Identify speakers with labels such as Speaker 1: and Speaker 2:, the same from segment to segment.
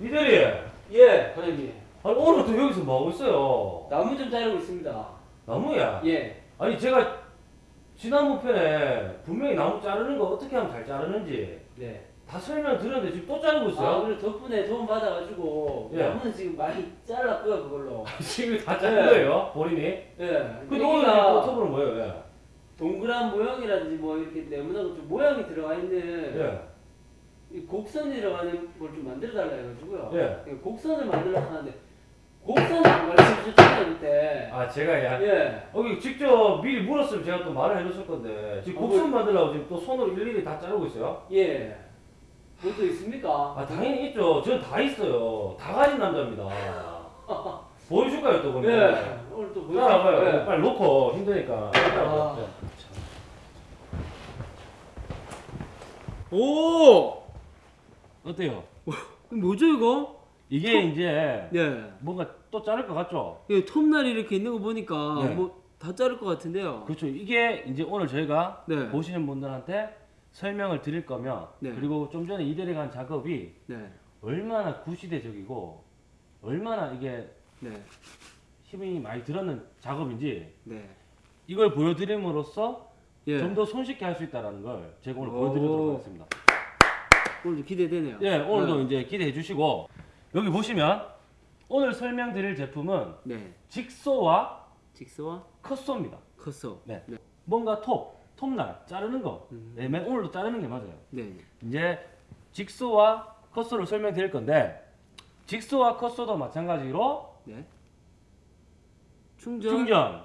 Speaker 1: 이대리
Speaker 2: 예, 과장님.
Speaker 1: 아니 오늘부터 여기서 뭐 하고 있어요?
Speaker 2: 나무 좀 자르고 있습니다.
Speaker 1: 나무야?
Speaker 2: 예.
Speaker 1: 아니 제가 지난번 편에 분명히 나무 자르는 거 어떻게 하면 잘 자르는지
Speaker 2: 네.
Speaker 1: 다 설명 드렸는데 지금 또 자르고
Speaker 2: 아,
Speaker 1: 있어요?
Speaker 2: 오늘 덕분에 도움 받아가지고
Speaker 1: 예.
Speaker 2: 나무는 지금 많이 잘랐고요, 그걸로.
Speaker 1: 지금 다 자른 거예요 본인이?
Speaker 2: 예.
Speaker 1: 근데 오늘 포토브는 뭐예요? 예.
Speaker 2: 동그란 모형이라든지 뭐 이렇게 네모나고 좀 모양이 들어가 있는
Speaker 1: 예.
Speaker 2: 이 곡선이 들어가는 걸 좀 만들어 달라 해가지고요.
Speaker 1: 예.
Speaker 2: 예, 곡선을 만들려고 하는데 곡선을 안 가르쳐 주셨잖아요, 그때.
Speaker 1: 아 제가 야
Speaker 2: 예.
Speaker 1: 여기 직접 미리 물었으면 제가 또 말을 해줬을 건데 지금
Speaker 2: 어,
Speaker 1: 곡선 만들려고 지금 또 손으로 일일이 다 자르고 있어요?
Speaker 2: 예. 그것도 있습니까?
Speaker 1: 아 당연히 있죠 전다 있어요 다 가진 남자입니다 보여줄까요 또 그러면?
Speaker 2: 예. 오늘 또 보여주세요.
Speaker 1: 따라와봐요
Speaker 2: 예.
Speaker 1: 빨리 놓고 힘드니까
Speaker 2: 아.
Speaker 1: 예.
Speaker 2: 오!
Speaker 1: 어때요?
Speaker 2: 뭐죠, 이거?
Speaker 1: 이게 이제
Speaker 2: 예.
Speaker 1: 뭔가 또 자를 것 같죠?
Speaker 2: 예, 톱날이 이렇게 있는 거 보니까
Speaker 1: 네.
Speaker 2: 뭐다 자를 것 같은데요.
Speaker 1: 그렇죠 이게 이제 오늘 저희가
Speaker 2: 네.
Speaker 1: 보시는 분들한테 설명을 드릴 거면
Speaker 2: 네.
Speaker 1: 그리고 좀 전에 이대리 간 작업이
Speaker 2: 네.
Speaker 1: 얼마나 구시대적이고 얼마나 이게
Speaker 2: 네.
Speaker 1: 힘이 많이 들었는 작업인지
Speaker 2: 네.
Speaker 1: 이걸 보여드림으로써
Speaker 2: 예.
Speaker 1: 좀더 손쉽게 할 수 있다는 걸 제가 오늘
Speaker 2: 오.
Speaker 1: 보여드리도록 하겠습니다.
Speaker 2: 오늘도 기대되네요.
Speaker 1: 예, 오늘도
Speaker 2: 네.
Speaker 1: 이제 기대해 주시고 여기 보시면 오늘 설명드릴 제품은
Speaker 2: 네.
Speaker 1: 직소와
Speaker 2: 직소와
Speaker 1: 컷소입니다.
Speaker 2: 컷소.
Speaker 1: 네.
Speaker 2: 네.
Speaker 1: 뭔가 톱, 톱날 자르는 거.
Speaker 2: 음.
Speaker 1: 네, 맨 오늘도 자르는 게 맞아요.
Speaker 2: 네.
Speaker 1: 이제 직소와 컷소를 설명드릴 건데 직소와 컷소도 마찬가지로
Speaker 2: 네. 충전,
Speaker 1: 충전,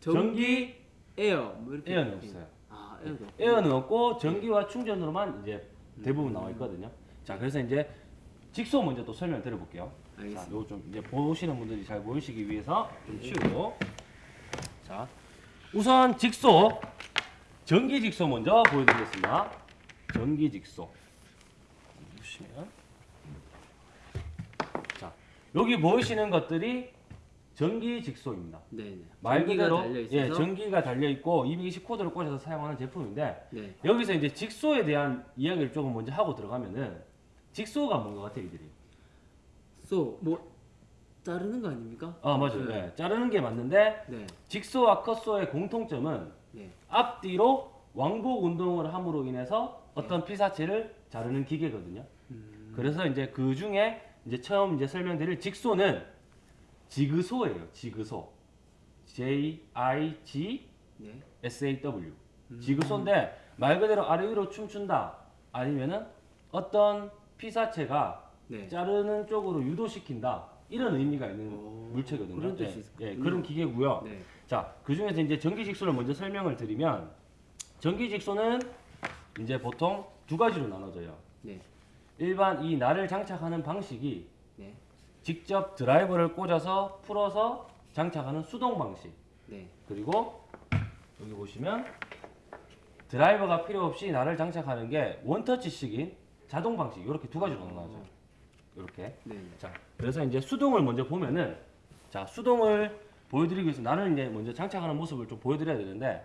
Speaker 2: 전기,
Speaker 1: 전기,
Speaker 2: 에어 뭐 이렇게
Speaker 1: 에어는 없어요.
Speaker 2: 아.
Speaker 1: 에어는 없고 전기와 충전으로만 이제 대부분 나와 있거든요. 자, 그래서 이제 직소 먼저 또 설명 드려볼게요. 자,
Speaker 2: 알겠습니다.
Speaker 1: 요거 좀 이제 보시는 분들이 잘 보이시기 위해서 좀 치우고. 자, 우선 직소 전기 직소 먼저 보여드리겠습니다. 전기 직소 보시면 자 여기 보이시는 것들이 전기 직소입니다.
Speaker 2: 네, 네.
Speaker 1: 말 그대로 예, 전기가 달려 있고 220 코드를 꽂아서 사용하는 제품인데
Speaker 2: 네.
Speaker 1: 여기서 이제 직소에 대한 이야기를 조금 먼저 하고 들어가면은 직소가 뭔가 같아요, 이들이.
Speaker 2: 쏘뭐 자르는 거 아닙니까?
Speaker 1: 아 맞아요.
Speaker 2: 네.
Speaker 1: 네, 자르는 게 맞는데
Speaker 2: 네.
Speaker 1: 직소와 컷소의 공통점은
Speaker 2: 네.
Speaker 1: 앞뒤로 왕복 운동을 함으로 인해서 어떤 피사체를 자르는 기계거든요.
Speaker 2: 음,
Speaker 1: 그래서 이제 그 중에 이제 처음 이제 설명드릴 직소는 지그소예요. 지그소. J I G
Speaker 2: 네.
Speaker 1: S A W.
Speaker 2: 음.
Speaker 1: 지그소인데 말 그대로 아래 위로 춤춘다. 아니면은 어떤 피사체가
Speaker 2: 네.
Speaker 1: 자르는 쪽으로 유도시킨다. 이런 의미가 있는
Speaker 2: 오,
Speaker 1: 물체거든요.
Speaker 2: 그런 뜻이
Speaker 1: 예,
Speaker 2: 있었군요.
Speaker 1: 예, 그런 기계고요.
Speaker 2: 네.
Speaker 1: 자, 그 중에서 이제 전기 직소를 먼저 설명을 드리면 전기 직소는 이제 보통 두 가지로 나눠져요.
Speaker 2: 네.
Speaker 1: 일반 이 날을 장착하는 방식이
Speaker 2: 네.
Speaker 1: 직접 드라이버를 꽂아서 풀어서 장착하는 수동 방식.
Speaker 2: 네.
Speaker 1: 그리고 여기 보시면 드라이버가 필요 없이 날을 장착하는 게 원터치식인 자동 방식. 이렇게 두 가지로 나눠져. 이렇게.
Speaker 2: 네. 네.
Speaker 1: 자, 그래서 이제 수동을 먼저 보면은 자, 수동을 보여드리기 위해서 나는 이제 먼저 장착하는 모습을 좀 보여드려야 되는데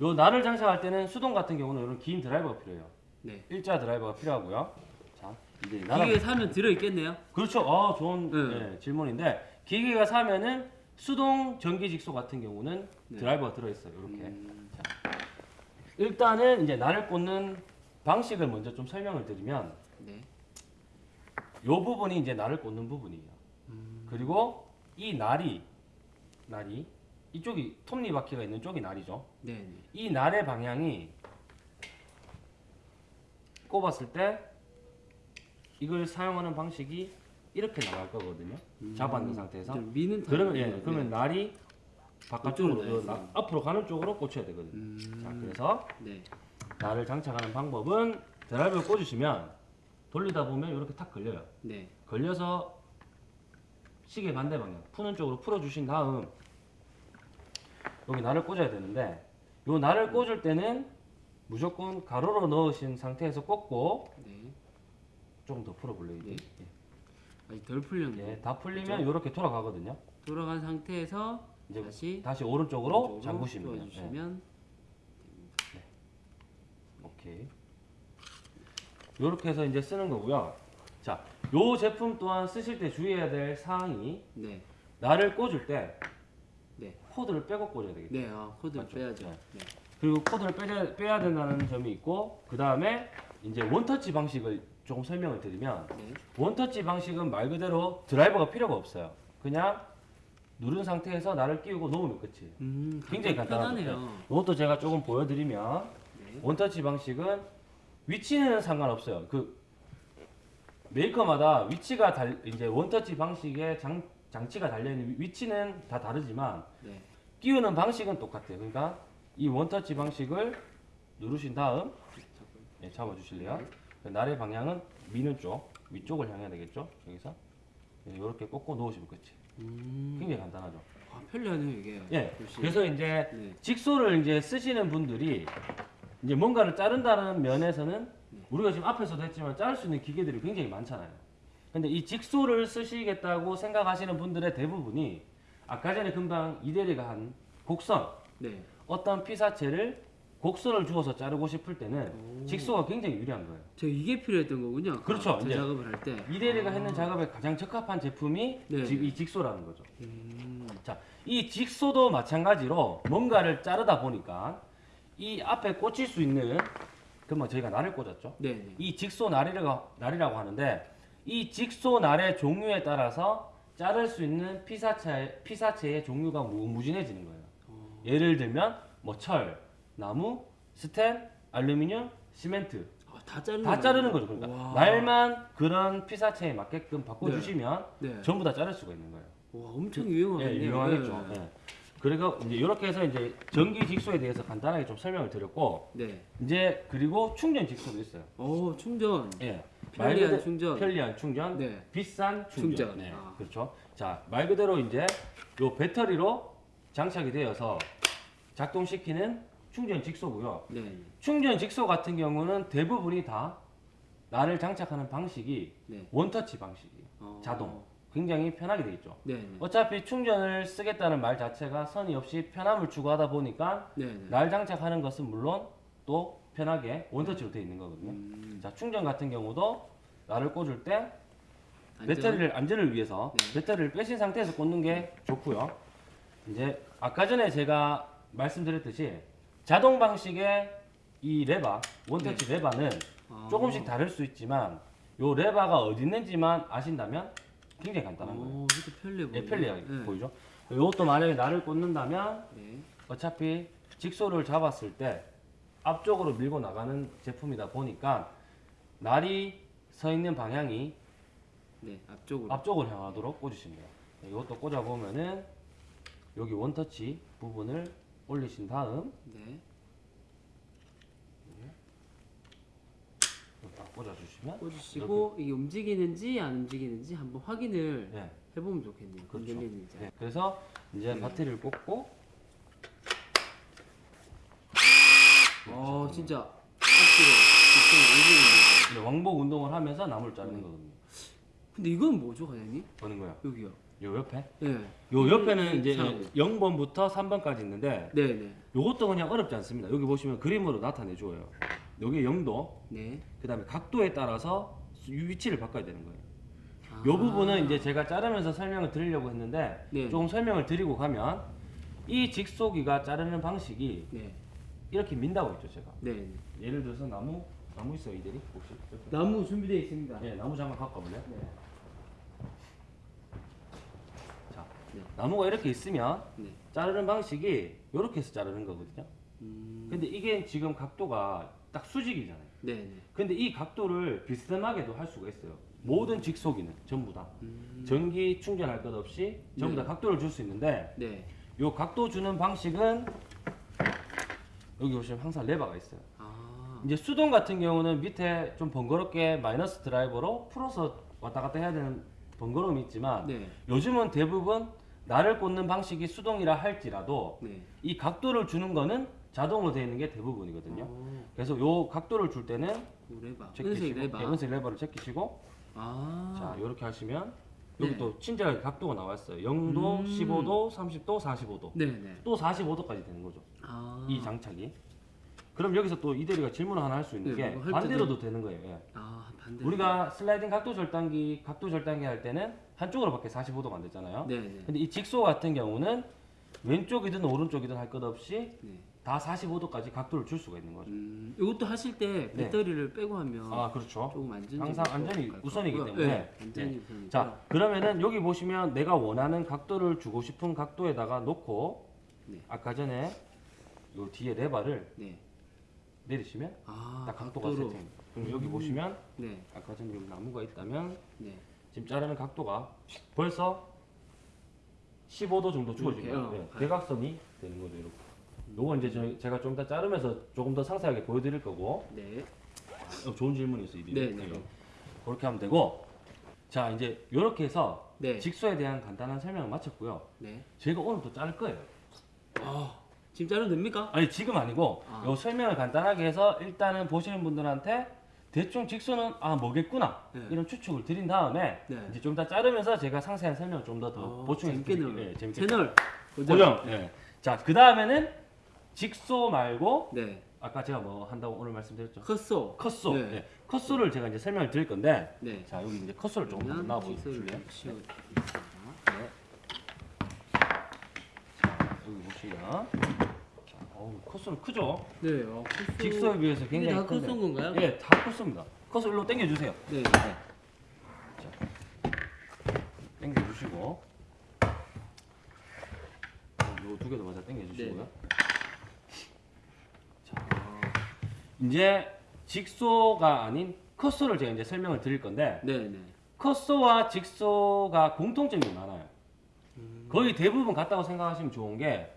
Speaker 1: 요 날을 장착할 때는 수동 같은 경우는 이런 긴 드라이버가 필요해요.
Speaker 2: 네.
Speaker 1: 일자 드라이버가 필요하고요. 자, 이제 나라
Speaker 2: 기계 사면 들어 있겠네요.
Speaker 1: 그렇죠. 아, 좋은
Speaker 2: 네.
Speaker 1: 예, 질문인데 기계가 사면은 수동 전기 직소 같은 경우는
Speaker 2: 네.
Speaker 1: 드라이버가 들어 있어요. 이렇게.
Speaker 2: 음,
Speaker 1: 일단은 이제 날을 꽂는 방식을 먼저 좀 설명을 드리면
Speaker 2: 네.
Speaker 1: 요 부분이 이제 날을 꽂는 부분이에요.
Speaker 2: 음,
Speaker 1: 그리고 이 날이 날이 이쪽이 톱니 바퀴가 있는 쪽이 날이죠.
Speaker 2: 네. 네.
Speaker 1: 이 날의 방향이 꼽았을 때 이걸 사용하는 방식이 이렇게 나갈 거거든요. 잡아놓은 상태에서.
Speaker 2: 좀 미는
Speaker 1: 그러면 예. 그러면 날이 바깥쪽으로
Speaker 2: 이쪽으로
Speaker 1: 그.
Speaker 2: 나-
Speaker 1: 앞으로 가는 쪽으로 꽂혀야 되거든요.
Speaker 2: 음,
Speaker 1: 자, 그래서
Speaker 2: 네.
Speaker 1: 날을 장착하는 방법은 드라이브를 꽂으시면 돌리다 보면 이렇게 탁 걸려요.
Speaker 2: 네.
Speaker 1: 걸려서 시계 반대 방향 푸는 쪽으로 풀어 주신 다음 여기 날을 꽂아야 되는데 요 날을 꽂을 때는 무조건 가로로 넣으신 상태에서 꽂고
Speaker 2: 네.
Speaker 1: 조금 더 풀어 볼래요 이게
Speaker 2: 네. 아직 덜 풀렸네.
Speaker 1: 예, 다 풀리면 이렇게 돌아가거든요
Speaker 2: 돌아간 상태에서
Speaker 1: 이제
Speaker 2: 다시
Speaker 1: 다시 오른쪽으로
Speaker 2: 오른쪽으로
Speaker 1: 잠그시면 돼요 예,
Speaker 2: 주시면
Speaker 1: 오케이 요렇게 해서 이제 쓰는 거고요 자, 요 제품 또한 쓰실 때 주의해야 될 사항이
Speaker 2: 네.
Speaker 1: 날을 꽂을 때
Speaker 2: 네.
Speaker 1: 코드를 빼고 꽂아야 되겠죠.
Speaker 2: 네. 아, 코드
Speaker 1: 맞죠?
Speaker 2: 빼야죠.
Speaker 1: 네.
Speaker 2: 네.
Speaker 1: 그리고 코드를 빼야, 빼야 된다는 점이 있고 그 다음에 이제 원터치 방식을 조금 설명을 드리면
Speaker 2: 네.
Speaker 1: 원터치 방식은 말 그대로 드라이버가 필요가 없어요. 그냥 누른 상태에서 날을 끼우고 놓으면 끝이에요.
Speaker 2: 음,
Speaker 1: 굉장히 간단하죠.
Speaker 2: 편하네요.
Speaker 1: 이것도 제가 조금 보여드리면
Speaker 2: 네.
Speaker 1: 원터치 방식은 위치는 상관없어요. 그 메이커마다 위치가 달 이제 원터치 방식의 장, 장치가 달려 있는 위치는 다 다르지만
Speaker 2: 네.
Speaker 1: 끼우는 방식은 똑같아요. 그러니까 이 원터치 방식을 누르신 다음 예, 잡아주실래요? 날의 방향은 미는 쪽 위쪽을 향해야 되겠죠. 여기서 이렇게 꽂고 놓으시면 끝이.
Speaker 2: 음.
Speaker 1: 굉장히 간단하죠.
Speaker 2: 아, 편리하네요, 이게.
Speaker 1: 예.
Speaker 2: 역시.
Speaker 1: 그래서 이제
Speaker 2: 네.
Speaker 1: 직소를 이제 쓰시는 분들이 이제 뭔가를 자른다는 면에서는 우리가 지금 앞에서도 했지만 자를 수 있는 기계들이 굉장히 많잖아요. 근데 이 직소를 쓰시겠다고 생각하시는 분들의 대부분이 아까 전에 금방 이대리가 한 곡선
Speaker 2: 네.
Speaker 1: 어떤 피사체를 곡선을 주어서 자르고 싶을 때는
Speaker 2: 오.
Speaker 1: 직소가 굉장히 유리한 거예요.
Speaker 2: 제가 이게 필요했던 거군요.
Speaker 1: 그렇죠,
Speaker 2: 저
Speaker 1: 이제.
Speaker 2: 작업을 할 때.
Speaker 1: 이대리가 했는 작업에 가장 적합한 제품이
Speaker 2: 네.
Speaker 1: 지- 이 직소라는 거죠.
Speaker 2: 음.
Speaker 1: 자, 이 직소도 마찬가지로 뭔가를 자르다 보니까 이 앞에 꽂힐 수 있는 그뭐 저희가 날을 꽂았죠.
Speaker 2: 네, 네.
Speaker 1: 이 직소 날이라고 날이라고 하는데 이 직소 날의 종류에 따라서 자를 수 있는 피사체 피사체의 종류가 무, 무진해지는 거예요.
Speaker 2: 어.
Speaker 1: 예를 들면 뭐 철, 나무, 스텐, 알루미늄, 시멘트
Speaker 2: 아, 다 자르는
Speaker 1: 다 자르는 거죠. 그러니까
Speaker 2: 와.
Speaker 1: 날만 그런 피사체에 맞게끔 바꿔주시면
Speaker 2: 네.
Speaker 1: 전부 다 자를 수가 있는 거예요.
Speaker 2: 와, 엄청 유용하겠네요.
Speaker 1: 예, 유용하겠죠.
Speaker 2: 네.
Speaker 1: 예. 그리고 이제 이렇게 해서 이제 전기 직소에 대해서 간단하게 좀 설명을 드렸고
Speaker 2: 네.
Speaker 1: 이제 그리고 충전 직소도 있어요.
Speaker 2: 오, 충전.
Speaker 1: 예. 말
Speaker 2: 편리한 충전.
Speaker 1: 편리한 충전,
Speaker 2: 네.
Speaker 1: 비싼 충전.
Speaker 2: 충전.
Speaker 1: 네,
Speaker 2: 아.
Speaker 1: 그렇죠. 자, 말 그대로 이제 요 배터리로 장착이 되어서 작동시키는 충전 직소고요.
Speaker 2: 네.
Speaker 1: 충전 직소 같은 경우는 대부분이 다 나를 장착하는 방식이
Speaker 2: 네.
Speaker 1: 원터치 방식이에요.
Speaker 2: 어.
Speaker 1: 자동. 굉장히 편하게 되어 있죠.
Speaker 2: 네, 네.
Speaker 1: 어차피 충전을 쓰겠다는 말 자체가 선이 없이 편함을 추구하다 보니까
Speaker 2: 네, 네.
Speaker 1: 날 장착하는 것은 물론 또 편하게 원터치로 되어 있는 거거든요.
Speaker 2: 음.
Speaker 1: 자 충전 같은 경우도 날을 꽂을 때
Speaker 2: 안전.
Speaker 1: 배터리를 안전을 위해서
Speaker 2: 네.
Speaker 1: 배터리를 빼신 상태에서 꽂는 게 좋고요. 이제 아까 전에 제가 말씀드렸듯이 자동 방식의 이 레바 원터치 레바는
Speaker 2: 네. 아.
Speaker 1: 조금씩 다를 수 있지만 요 레바가 어디 있는지만 아신다면 굉장히 간단한 거예요.
Speaker 2: 오, 이것도 편리해 보이네.
Speaker 1: 예, 편리하게
Speaker 2: 네.
Speaker 1: 보이죠? 이것도 만약에 날을 꽂는다면
Speaker 2: 네.
Speaker 1: 어차피 직소를 잡았을 때 앞쪽으로 밀고 나가는 제품이다 보니까 날이 서 있는 방향이
Speaker 2: 네, 앞쪽으로.
Speaker 1: 앞쪽으로 향하도록. 네, 이것도 꽂아 보면은 여기 원터치 부분을 올리신 다음
Speaker 2: 네.
Speaker 1: 딱 꽂아주시면
Speaker 2: 꽂으시고 이게 움직이는지 안 움직이는지 한번 확인을
Speaker 1: 네,
Speaker 2: 해보면 좋겠네요.
Speaker 1: 그렇죠. 네, 그래서 이제
Speaker 2: 네.
Speaker 1: 배터리를 꽂고
Speaker 2: 어, 진짜 직선이 움직이는
Speaker 1: 이제 왕복 운동을 하면서 나무를 자르는
Speaker 2: 네.
Speaker 1: 거거든요.
Speaker 2: 근데 이건 뭐죠, 과장님?
Speaker 1: 보는 거요.
Speaker 2: 여기요.
Speaker 1: 요 옆에
Speaker 2: 네.
Speaker 1: 요 옆에는 이제
Speaker 2: 참.
Speaker 1: 0번부터 3번까지 있는데
Speaker 2: 네, 네.
Speaker 1: 요것도 그냥 어렵지 않습니다. 여기 보시면 그림으로 나타내 줘요. 여기 0도,
Speaker 2: 네.
Speaker 1: 그다음에 각도에 따라서 수- 위치를 바꿔야 되는 거예요.
Speaker 2: 아.
Speaker 1: 요 부분은 이제 제가 자르면서 설명을 드리려고 했는데
Speaker 2: 네.
Speaker 1: 조금 설명을 드리고 가면 이 직소기가 자르는 방식이
Speaker 2: 네.
Speaker 1: 이렇게 민다고 했죠, 제가.
Speaker 2: 네. 네.
Speaker 1: 예를 들어서 나무 나무 있어요, 이들이 혹시?
Speaker 2: 나무 준비되어 있습니다.
Speaker 1: 예, 나무 잠깐 갖고 와볼래요?
Speaker 2: 네.
Speaker 1: 자,
Speaker 2: 네.
Speaker 1: 나무가 이렇게 있으면
Speaker 2: 네.
Speaker 1: 자르는 방식이 이렇게 해서 자르는 거거든요.
Speaker 2: 음.
Speaker 1: 근데 이게 지금 각도가 딱 수직이잖아요.
Speaker 2: 네, 네.
Speaker 1: 근데 이 각도를 비스듬하게도 할 수가 있어요. 모든 직소기는 전부 다
Speaker 2: 음.
Speaker 1: 전기 충전할 것 없이 전부
Speaker 2: 네.
Speaker 1: 다 각도를 줄 수 있는데
Speaker 2: 네.
Speaker 1: 요 각도 주는 방식은 여기 보시면 항상 레버가 있어요.
Speaker 2: 아.
Speaker 1: 이제 수동 같은 경우는 밑에 좀 번거롭게 마이너스 드라이버로 풀어서 왔다 갔다 해야 되는 번거로움이 있지만
Speaker 2: 네.
Speaker 1: 요즘은 대부분 날을 꽂는 방식이 수동이라 할지라도
Speaker 2: 네.
Speaker 1: 이 각도를 주는 거는 자동으로 되어 있는 게 대부분이거든요.
Speaker 2: 어,
Speaker 1: 그래서 요 각도를 줄 때는
Speaker 2: 요 레바.
Speaker 1: 제끼시고
Speaker 2: 은색 레바.
Speaker 1: 예, 은색 레버를 제끼시고
Speaker 2: 아.
Speaker 1: 자 이렇게 하시면 여기
Speaker 2: 네.
Speaker 1: 또 친절하게 각도가 나와 있어요. 0도,
Speaker 2: 음.
Speaker 1: 15도, 30도, 45도.
Speaker 2: 네, 네.
Speaker 1: 또 45도까지 되는 거죠.
Speaker 2: 아.
Speaker 1: 이 장착이. 그럼 여기서 또 이대리가 질문을 하나 할 수 있는
Speaker 2: 네,
Speaker 1: 게
Speaker 2: 뭐할
Speaker 1: 반대로도 되는 거예요. 예.
Speaker 2: 아 반대.
Speaker 1: 우리가 슬라이딩 각도 절단기 각도 절단기 할 때는 한쪽으로밖에 45도가 안 됐잖아요.
Speaker 2: 네 네.
Speaker 1: 근데 이 직소 같은 경우는 왼쪽이든 오른쪽이든 할 것 없이
Speaker 2: 네.
Speaker 1: 다 45도까지 각도를 줄 수가 있는 거죠.
Speaker 2: 음, 이것도 하실 때
Speaker 1: 네.
Speaker 2: 배터리를 빼고 하면
Speaker 1: 아 그렇죠.
Speaker 2: 조금 안전.
Speaker 1: 항상 안전이 우선이기 때문에.
Speaker 2: 네, 안전이 우선이니까.
Speaker 1: 자 그러면은 여기 보시면 내가 원하는 각도를 주고 싶은 각도에다가 놓고
Speaker 2: 네.
Speaker 1: 아까 전에 요 뒤에 레바를
Speaker 2: 네.
Speaker 1: 내리시면
Speaker 2: 아
Speaker 1: 딱 각도가
Speaker 2: 각도로.
Speaker 1: 세팅. 그럼 여기 보시면
Speaker 2: 네.
Speaker 1: 아까 전에 여기 나무가 있다면
Speaker 2: 네.
Speaker 1: 지금 자르는 각도가 벌써 15도 정도? 거예요. 네, 대각선이 되는 거죠. 이렇게. 요건 이제 저, 제가 좀 이따 자르면서 조금 더 상세하게 보여드릴 거고
Speaker 2: 네.
Speaker 1: 어, 좋은 질문이 있어 이리.
Speaker 2: 네, 네.
Speaker 1: 그렇게 하면 되고 자 이제 이렇게 해서
Speaker 2: 네.
Speaker 1: 직소에 대한 간단한 설명을 마쳤고요.
Speaker 2: 네.
Speaker 1: 제가 오늘 또 자를 거예요.
Speaker 2: 아 지금 자르면 됩니까?
Speaker 1: 아니 지금 아니고
Speaker 2: 아.
Speaker 1: 요 설명을 간단하게 해서 일단은 보시는 분들한테 대충 직소는 아 뭐겠구나
Speaker 2: 네.
Speaker 1: 이런 추측을 드린 다음에
Speaker 2: 네.
Speaker 1: 이제 좀 더 자르면서 제가 상세한 설명을 좀 더더
Speaker 2: 어, 재밌게
Speaker 1: 드릴게요. 예, 재밌게.
Speaker 2: 채널 고정.
Speaker 1: 고정. 예. 자그 다음에는 직소 말고
Speaker 2: 네.
Speaker 1: 아까 제가 뭐 한다고 오늘 말씀드렸죠.
Speaker 2: 컷소.
Speaker 1: 컷소.
Speaker 2: 네.
Speaker 1: 예. 컷소를 제가 이제 설명을 드릴 건데
Speaker 2: 네.
Speaker 1: 자 여기 이제 컷소를 조금 나와 보실래요? 네. 자 여기 보시면 자, 어우 컷소는 크죠?
Speaker 2: 네. 어, 컷소.
Speaker 1: 직소에 비해서 굉장히
Speaker 2: 다
Speaker 1: 큰데.
Speaker 2: 컷소인 건가요?
Speaker 1: 예, 다 컸습니다. 컷을 일로 당겨주세요.
Speaker 2: 네.
Speaker 1: 당겨주시고 요두 개도 마저 당겨주시고요.
Speaker 2: 네.
Speaker 1: 자, 이제 직소가 아닌 컷소를 제가 이제 설명을 드릴 건데
Speaker 2: 네. 네.
Speaker 1: 컷소와 직소가 공통점이 많아요.
Speaker 2: 음.
Speaker 1: 거의 대부분 같다고 생각하시면 좋은 게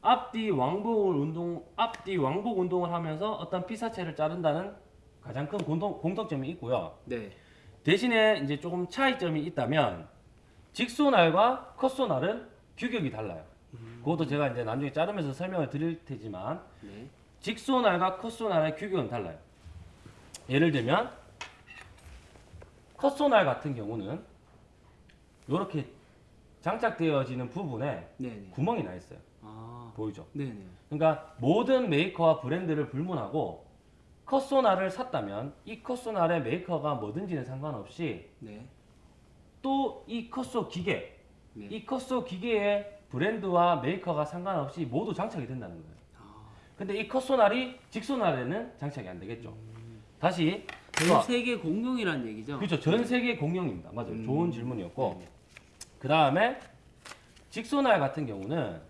Speaker 1: 앞뒤 왕복을 운동 앞뒤 왕복 운동을 하면서 어떤 피사체를 자른다는 가장 큰 공통, 공통점이 있고요.
Speaker 2: 네.
Speaker 1: 대신에 이제 조금 차이점이 있다면 직소날과 컷소날은 규격이 달라요. 그것도 제가 이제 나중에 자르면서 설명을 드릴 테지만
Speaker 2: 네.
Speaker 1: 직소날과 컷소날의 규격은 달라요. 예를 들면 cut saw날 같은 경우는 이렇게 장착되어지는 부분에
Speaker 2: 네. 네.
Speaker 1: 구멍이 나 있어요.
Speaker 2: 아.
Speaker 1: 보이죠?
Speaker 2: 네. 네.
Speaker 1: 그러니까 모든 메이커와 브랜드를 불문하고 cut saw날을 샀다면 이 cut saw날의 메이커가 뭐든지는 상관없이
Speaker 2: 네.
Speaker 1: 또 이 cut saw 기계,
Speaker 2: 네.
Speaker 1: 이 cut saw 기계의 브랜드와 메이커가 상관없이 모두 장착이 된다는 거예요.
Speaker 2: 아.
Speaker 1: 근데 이 cut saw날이 jigsaw날에는 장착이 안 되겠죠. 다시
Speaker 2: 전 세계 공룡이란 얘기죠.
Speaker 1: 그렇죠. 전 세계 공룡입니다. 맞아요.
Speaker 2: 음.
Speaker 1: 좋은 질문이었고
Speaker 2: 네.
Speaker 1: 그 다음에 직소날 같은 경우는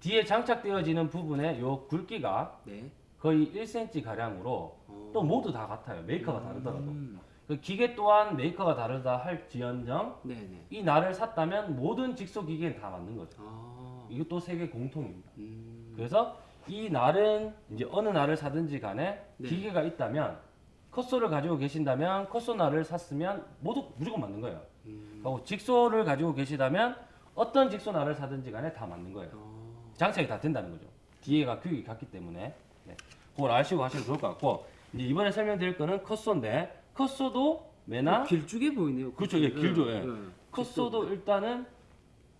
Speaker 1: 뒤에 장착되어지는 부분에 요 굵기가
Speaker 2: 네.
Speaker 1: 거의 1cm 가량으로
Speaker 2: 어.
Speaker 1: 또 모두 다 같아요. 메이커가 다르더라도.
Speaker 2: 음.
Speaker 1: 그 기계 또한 메이커가 다르다 할지언정
Speaker 2: 네. 네.
Speaker 1: 이 날을 샀다면 모든 직소 기계는 다 맞는 거죠.
Speaker 2: 아.
Speaker 1: 이것도 세계 공통입니다.
Speaker 2: 음.
Speaker 1: 그래서 이 날은 이제 어느 날을 사든지 간에
Speaker 2: 네.
Speaker 1: 기계가 있다면 컷소를 가지고 계신다면 컷소 날을 샀으면 모두 무조건 맞는 거예요.
Speaker 2: 음.
Speaker 1: 그리고 직소를 가지고 계시다면 어떤 직소 날을 사든지 간에 다 맞는 거예요.
Speaker 2: 어.
Speaker 1: 장착이 다 된다는 거죠. 뒤에가 규격이 같기 때문에 네. 그걸 아시고 하시면 좋을 것 같고 이제 이번에 설명드릴 거는 컷소인데 컷소도 매나
Speaker 2: 길쭉해 보이네요.
Speaker 1: 그렇죠. 예, 길죠. 예.
Speaker 2: 네.
Speaker 1: 컷소도 일단은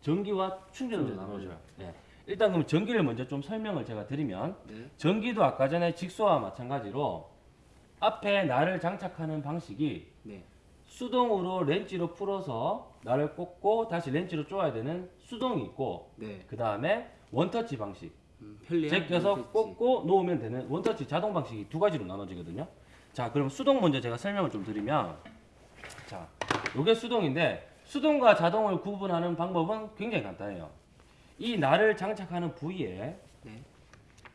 Speaker 1: 전기와 충전으로
Speaker 2: 충전.
Speaker 1: 나눠져요. 예. 일단 그럼 전기를 먼저 좀 설명을 제가 드리면
Speaker 2: 네.
Speaker 1: 전기도 아까 전에 직소와 마찬가지로 앞에 날을 장착하는 방식이
Speaker 2: 네.
Speaker 1: 수동으로 렌치로 풀어서 날을 꽂고 다시 렌치로 쪼아야 되는 수동이 있고
Speaker 2: 네.
Speaker 1: 그 다음에 원터치 방식
Speaker 2: 음, 편리한
Speaker 1: 제껴서
Speaker 2: 원터치.
Speaker 1: 꽂고 놓으면 되는 원터치 자동 방식이 두 가지로 나눠지거든요. 자, 그럼 수동 먼저 제가 설명을 좀 드리면 자, 요게 수동인데 수동과 자동을 구분하는 방법은 굉장히 간단해요. 이 날을 장착하는 부위에
Speaker 2: 네.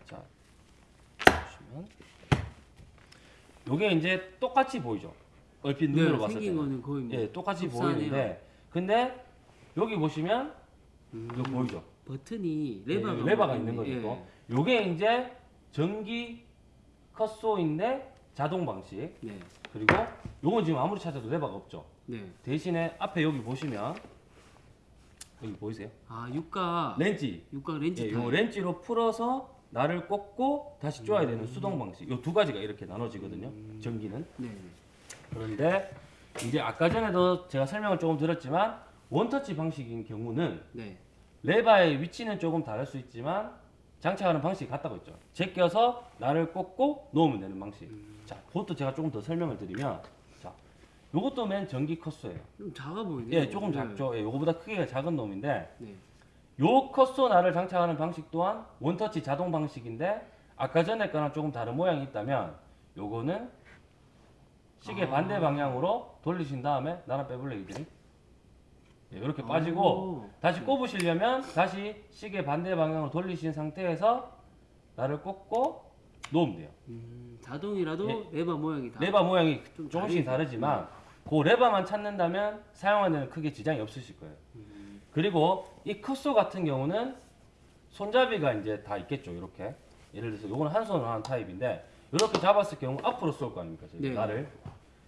Speaker 1: 자, 보시면 요게 이제 똑같이 보이죠. 얼핏 눈으로
Speaker 2: 네,
Speaker 1: 봤을
Speaker 2: 생긴
Speaker 1: 때.
Speaker 2: 거는 거의 뭐
Speaker 1: 예, 똑같이
Speaker 2: 흡사하네요.
Speaker 1: 보이는데 근데 여기 보시면
Speaker 2: 음,
Speaker 1: 요 보이죠?
Speaker 2: 버튼이
Speaker 1: 예,
Speaker 2: 레버가,
Speaker 1: 여기 레버가
Speaker 2: 있네.
Speaker 1: 있는 거죠.
Speaker 2: 예.
Speaker 1: 또. 요게 이제 전기 컷소인데 자동 방식.
Speaker 2: 네.
Speaker 1: 그리고 요건 지금 아무리 찾아도 레버가 없죠.
Speaker 2: 네.
Speaker 1: 대신에 앞에 여기 보시면 여기 보이세요?
Speaker 2: 아, 육가
Speaker 1: 렌치.
Speaker 2: 육가 렌치
Speaker 1: 예. 요 렌치로 풀어서 날을 꽂고 다시 쪼아야 되는 수동 방식. 요 두 가지가 이렇게 나눠지거든요. 전기는.
Speaker 2: 네.
Speaker 1: 그런데 이제 아까 전에도 제가 설명을 조금 드렸지만 원터치 방식인 경우는
Speaker 2: 네.
Speaker 1: 레바의 위치는 조금 다를 수 있지만 장착하는 방식이 같다고 했죠. 제껴서 날을 꽂고 놓으면 되는 방식. 자, 그것도 제가 조금 더 설명을 드리면, 자, 요것도 맨 전기 컷소예요.
Speaker 2: 좀 작아 보이네요.
Speaker 1: 예, 조금
Speaker 2: 네.
Speaker 1: 작죠. 예, 요거보다 크기가 작은 놈인데,
Speaker 2: 네.
Speaker 1: 요 컷소 날을 장착하는 방식 또한 원터치 자동 방식인데, 아까 전에 거랑 조금 다른 모양이 있다면, 요거는 시계
Speaker 2: 아.
Speaker 1: 반대 방향으로 돌리신 다음에 나라 빼블레이들이 예, 이렇게
Speaker 2: 오.
Speaker 1: 빠지고 다시 꼽으시려면 다시 시계 반대 방향으로 돌리신 상태에서 나를 꽂고 놓으면 돼요.
Speaker 2: 음, 자동이라도
Speaker 1: 예.
Speaker 2: 레바 모양이 다.
Speaker 1: 레바 모양이
Speaker 2: 좀
Speaker 1: 조금씩. 다르지만 그 레바만 찾는다면 사용하는 크게 지장이 없으실 거예요.
Speaker 2: 음,
Speaker 1: 그리고 이 컷소 같은 경우는 손잡이가 이제 다 있겠죠. 이렇게 예를 들어서 요거는 한 손으로 하는 타입인데 이렇게 잡았을 경우 앞으로 쏠 거 아닙니까?
Speaker 2: 네.
Speaker 1: 날을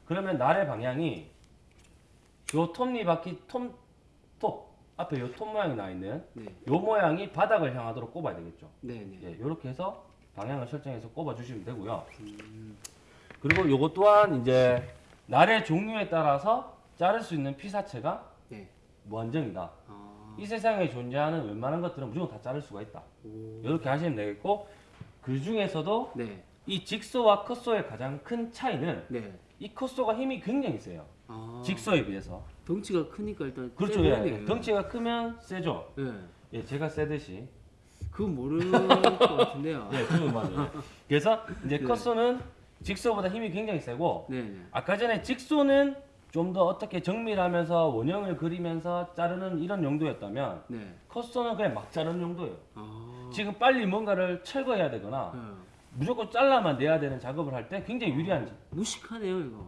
Speaker 1: 그러면 날의 방향이 요 톱니 바퀴 톱, 톱 앞에 요 톱 모양이 나 있는
Speaker 2: 네.
Speaker 1: 요 모양이 바닥을 향하도록 꼽아야 되겠죠.
Speaker 2: 네, 네.
Speaker 1: 예, 이렇게 해서 방향을 설정해서 꼽아 주시면 되고요.
Speaker 2: 음,
Speaker 1: 그리고 요것 또한 이제 날의 종류에 따라서 자를 수 있는 피사체가
Speaker 2: 네.
Speaker 1: 무한정이다.
Speaker 2: 아.
Speaker 1: 이 세상에 존재하는 웬만한 것들은 무조건 다 자를 수가 있다.
Speaker 2: 오.
Speaker 1: 이렇게 하시면 되겠고 그 중에서도
Speaker 2: 네.
Speaker 1: 이 직소와 컷소의 가장 큰 차이는
Speaker 2: 네.
Speaker 1: 이 컷소가 힘이 굉장히 세요.
Speaker 2: 아.
Speaker 1: 직소에 비해서.
Speaker 2: 덩치가 크니까 일단
Speaker 1: 그렇죠.
Speaker 2: 세
Speaker 1: 예. 예. 덩치가 크면 세죠.
Speaker 2: 예.
Speaker 1: 예, 제가 세듯이.
Speaker 2: 그건 모르는 것 같은데요.
Speaker 1: 예, 그건 맞아요. 그래서 이제
Speaker 2: 네.
Speaker 1: 컷소는 직소보다 힘이 굉장히 세고
Speaker 2: 네, 네.
Speaker 1: 아까 전에 직소는 좀 더 어떻게 정밀하면서 원형을 그리면서 자르는 이런 용도였다면
Speaker 2: 네.
Speaker 1: 컷소는 그냥 막 자르는 용도예요.
Speaker 2: 아.
Speaker 1: 지금 빨리 뭔가를 철거해야 되거나
Speaker 2: 예.
Speaker 1: 무조건 잘라만 내야 되는 작업을 할 때 굉장히 유리한
Speaker 2: 무식하네요, 이거.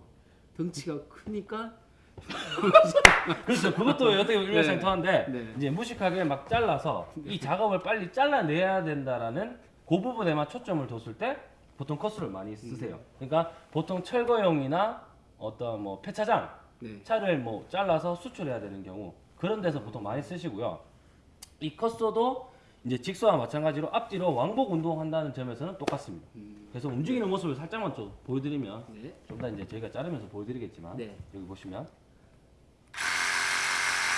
Speaker 2: 덩치가 크니까
Speaker 1: 그렇죠. 그것도 어떻게 보면 일맥상통한데
Speaker 2: 네.
Speaker 1: 이제 무식하게 막 잘라서 이 작업을 빨리 잘라내야 된다라는 그 부분에만 초점을 뒀을 때 보통 컷수를 많이 쓰세요. 그러니까 보통 철거용이나 어떤 뭐 폐차장
Speaker 2: 네.
Speaker 1: 차를 뭐 잘라서 수출해야 되는 경우 그런 데서 보통 많이 쓰시고요. 이 컷소도 이제 직소와 마찬가지로 앞뒤로 왕복 운동한다는 점에서는 똑같습니다.
Speaker 2: 음.
Speaker 1: 그래서 움직이는 모습을 살짝만 좀 보여드리면
Speaker 2: 네.
Speaker 1: 좀더 이제 저희가 자르면서 보여드리겠지만
Speaker 2: 네.
Speaker 1: 여기 보시면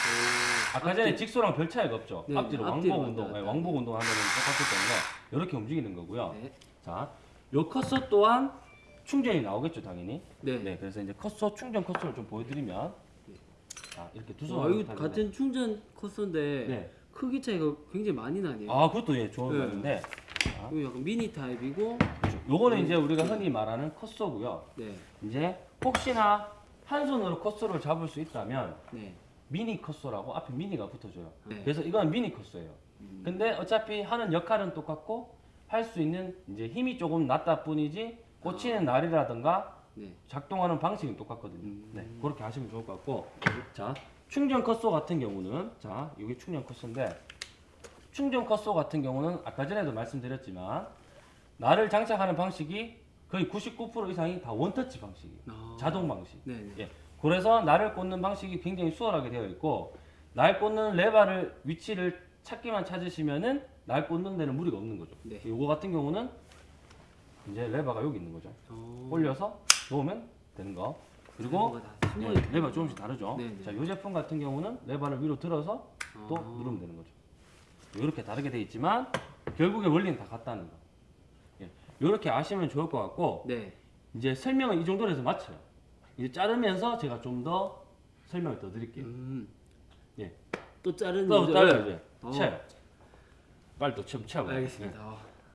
Speaker 2: 오.
Speaker 1: 아까 전에 직소랑 별 차이가 없죠.
Speaker 2: 네,
Speaker 1: 앞뒤로
Speaker 2: 앞뒤로
Speaker 1: 왕복 운동, 네, 왕복 운동 하면 똑같기 때문에 이렇게 움직이는 거고요.
Speaker 2: 네.
Speaker 1: 자, 요 컷소 또한 충전이 나오겠죠, 당연히.
Speaker 2: 네.
Speaker 1: 네, 그래서 이제 컷소 충전 컷소를 좀 보여드리면 자 이렇게 두
Speaker 2: 와,
Speaker 1: 손으로
Speaker 2: 이거 같은 충전 컷소인데
Speaker 1: 네.
Speaker 2: 크기 차이가 굉장히 많이 나네요.
Speaker 1: 아, 그것도 예 좋은
Speaker 2: 네.
Speaker 1: 건데
Speaker 2: 이거 약간 미니 타입이고
Speaker 1: 그렇죠. 요거는 이제 우리가 흔히 말하는 컷소고요.
Speaker 2: 네.
Speaker 1: 이제 혹시나 한 손으로 컷소를 잡을 수 있다면
Speaker 2: 네.
Speaker 1: 미니 컷소라고 앞에 미니가 붙어줘요.
Speaker 2: 네.
Speaker 1: 그래서 이건 미니 컷소예요.
Speaker 2: 음.
Speaker 1: 근데 어차피 하는 역할은 똑같고 할 수 있는 이제 힘이 조금 낮다 뿐이지 꽂히는 날이라든가
Speaker 2: 네.
Speaker 1: 작동하는 방식은 똑같거든요.
Speaker 2: 음.
Speaker 1: 네, 그렇게 하시면 좋을 것 같고 자 충전 컷소 같은 경우는 자 여기 충전 컷소인데 충전 컷소 같은 경우는 아까 전에도 말씀드렸지만 날을 장착하는 방식이 거의 99% 이상이 다 원터치 방식이에요.
Speaker 2: 아.
Speaker 1: 자동 방식.
Speaker 2: 네, 네.
Speaker 1: 예. 그래서 날을 꽂는 방식이 굉장히 수월하게 되어 있고 날 꽂는 레바를 위치를 찾기만 찾으시면은 날 꽂는 데는 무리가 없는 거죠.
Speaker 2: 네.
Speaker 1: 요거 같은 경우는 이제 레바가 여기 있는 거죠.
Speaker 2: 어.
Speaker 1: 올려서 놓으면 되는 거. 그리고 예,
Speaker 2: 있구나.
Speaker 1: 레바 조금씩 다르죠.
Speaker 2: 네, 네.
Speaker 1: 자, 이 제품 같은 경우는 레바를 위로 들어서 또
Speaker 2: 아.
Speaker 1: 누르면 되는 거죠. 이렇게 다르게 돼 있지만 결국에 원리는 다 같다는 거. 예. 이렇게 아시면 좋을 것 같고
Speaker 2: 네.
Speaker 1: 이제 설명은 이 정도로 해서 마쳐요. 이제 자르면서 제가 좀 더 설명을 더 드릴게요.
Speaker 2: 음.
Speaker 1: 예.
Speaker 2: 또 자르는
Speaker 1: 또 이제.
Speaker 2: 어.
Speaker 1: 쳐요. 빨리 또 쳐, 쳐봐.
Speaker 2: 알겠습니다. 어.